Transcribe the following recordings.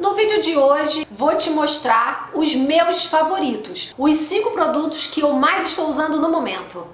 No vídeo de hoje vou te mostrar os meus favoritos, os 5 produtos que eu mais estou usando no momento.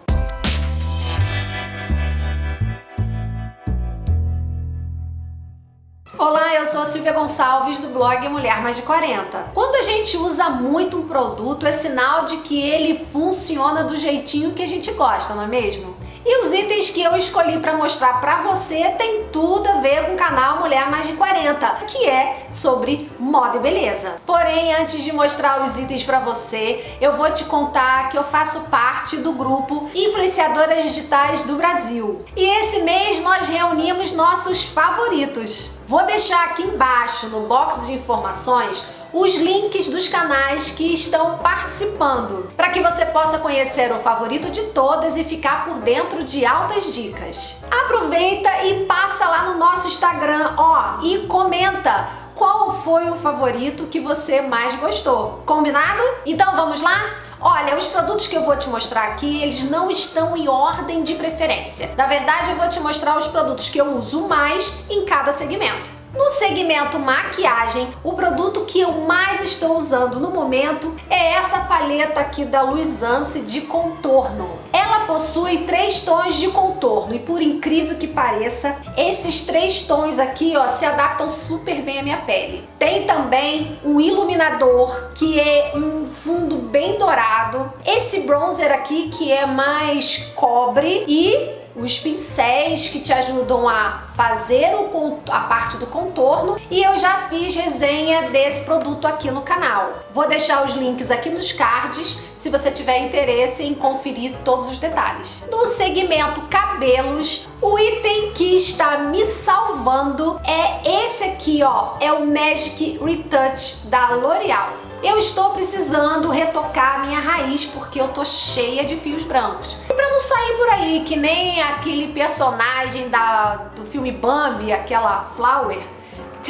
Olá, eu sou a Silvia Gonçalves do blog Mulher Mais de 40. Quando a gente usa muito um produto, é sinal de que ele funciona do jeitinho que a gente gosta, não é mesmo? E os itens que eu escolhi para mostrar para você tem tudo a ver com o canal Mulher Mais de 40, que é sobre moda e beleza. Porém, antes de mostrar os itens para você, eu vou te contar que eu faço parte do grupo Influenciadoras Digitais do Brasil. E esse mês nós reunimos nossos favoritos. Vou deixar aqui embaixo no box de informações os links dos canais que estão participando, para que você possa conhecer o favorito de todas e ficar por dentro de altas dicas. Aproveita e passa lá no nosso Instagram, ó, e comenta qual foi o favorito que você mais gostou. Combinado? Então vamos lá? Olha, os produtos que eu vou te mostrar aqui, eles não estão em ordem de preferência. Na verdade, eu vou te mostrar os produtos que eu uso mais em cada segmento. No segmento maquiagem, o produto que eu mais estou usando no momento é essa paleta aqui da Luisance de contorno. Ela possui três tons de contorno e por incrível que pareça, esses três tons aqui ó, se adaptam super bem à minha pele. Tem também um iluminador que é um fundo bem dourado. Esse bronzer aqui que é mais cobre e os pincéis que te ajudam a fazer o, a parte do contorno e eu já fiz resenha desse produto aqui no canal. Vou deixar os links aqui nos cards se você tiver interesse em conferir todos os detalhes. No segmento cabelos, o item que está me salvando é esse aqui, ó, é o Magic Retouch da L'Oreal. Eu estou precisando retocar a minha raiz porque eu tô cheia de fios brancos. E pra não sair por aí que nem aquele personagem da, do filme Bambi, aquela Flower,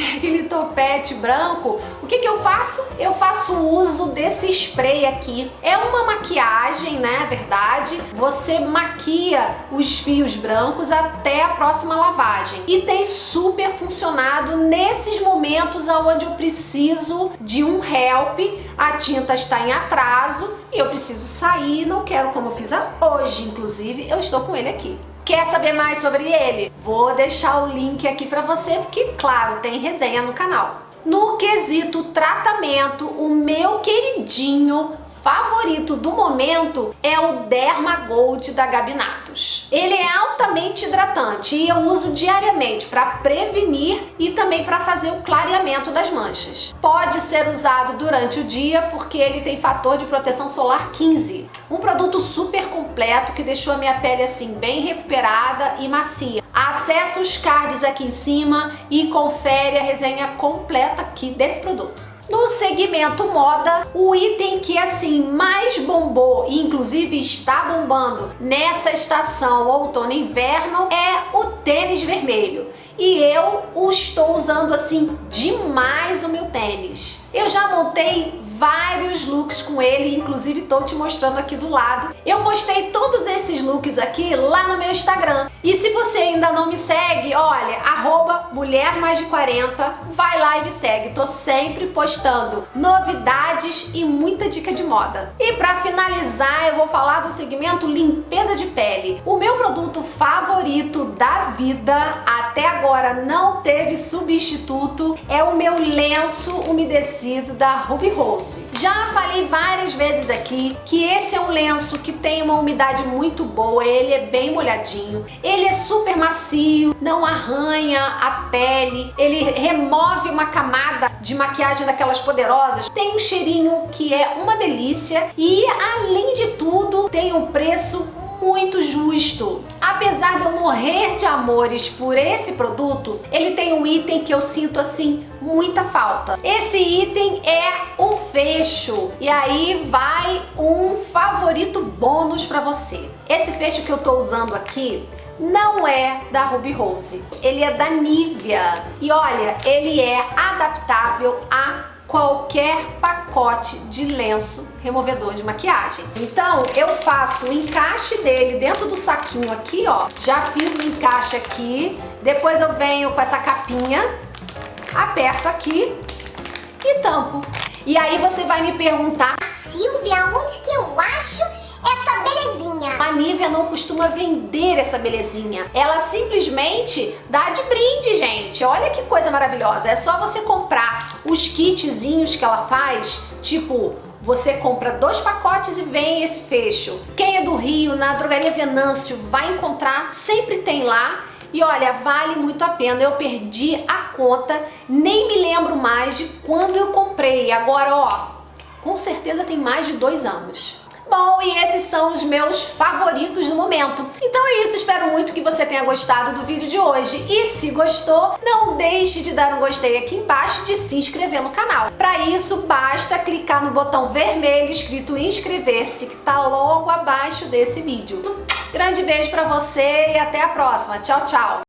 aquele topete branco, o que que eu faço? Eu faço uso desse spray aqui. É uma maquiagem, né, verdade? Você maquia os fios brancos até a próxima lavagem. E tem super funcionado nesses momentos onde eu preciso de um help, a tinta está em atraso e eu preciso sair, não quero como eu fiz hoje, inclusive, eu estou com ele aqui. Quer saber mais sobre ele? Vou deixar o link aqui para você, porque, claro, tem resenha no canal. No quesito tratamento, o meu queridinho favorito do momento é o Derma Gold da Gabinatos. Ele é altamente hidratante e eu uso diariamente para prevenir e também para fazer o clareamento das manchas. Pode ser usado durante o dia porque ele tem fator de proteção solar 15. Um produto super completo que deixou a minha pele assim bem recuperada e macia. Acesse os cards aqui em cima e confere a resenha completa aqui desse produto. No segmento moda, o item que assim mais bombou e inclusive está bombando nessa estação outono e inverno é o tênis vermelho. E eu o estou usando assim demais o meu tênis. Eu já montei vários looks com ele, inclusive estou te mostrando aqui do lado. Eu postei todos esses looks aqui lá no meu Instagram. E se você ainda não me segue, olha, arroba mulher mais de 40, vai lá e me segue. Tô sempre postando novidades e muita dica de moda. E para finalizar, eu vou falar do segmento limpeza de pele. O meu produto favorito da vida, até agora não teve substituto, é o meu lenço umedecido da Ruby Rose. Já falei várias vezes aqui que esse é um lenço que tem uma umidade muito boa, ele é bem molhadinho, ele é super macio, não arranha a pele, ele remove uma camada de maquiagem daquelas poderosas, tem um cheirinho que é uma delícia. E além de tudo tem um preço muito justo. Apesar de eu morrer de amores por esse produto, ele tem um item que eu sinto assim muita falta. Esse item é o fecho e aí vai um favorito bônus para você. Esse fecho que eu tô usando aqui não é da Ruby Rose, ele é da Nivea e olha, ele é adaptável a qualquer pacote de lenço removedor de maquiagem. Então eu faço o encaixe dele dentro do saquinho aqui, ó. Já fiz o encaixe aqui, depois eu venho com essa capinha, aperto aqui tampo. E aí você vai me perguntar, Silvia, onde que eu acho belezinha? a Nívia não costuma vender essa belezinha. Ela simplesmente dá de brinde, gente. Olha que coisa maravilhosa. É só você comprar os kitzinhos que ela faz, tipo você compra dois pacotes e vem esse fecho. Quem é do Rio, na Drogaria Venâncio, vai encontrar, sempre tem lá. E olha, vale muito a pena. Eu perdi a conta, nem me lembro mais de quando eu comprei. Agora, ó, com certeza tem mais de dois anos. Bom, e esses são os meus favoritos no momento. Então é isso, espero muito que você tenha gostado do vídeo de hoje. E se gostou, não deixe de dar um gostei aqui embaixo e de se inscrever no canal. Para isso, basta clicar no botão vermelho escrito inscrever-se, que tá logo abaixo desse vídeo. Grande beijo para você e até a próxima. Tchau, tchau!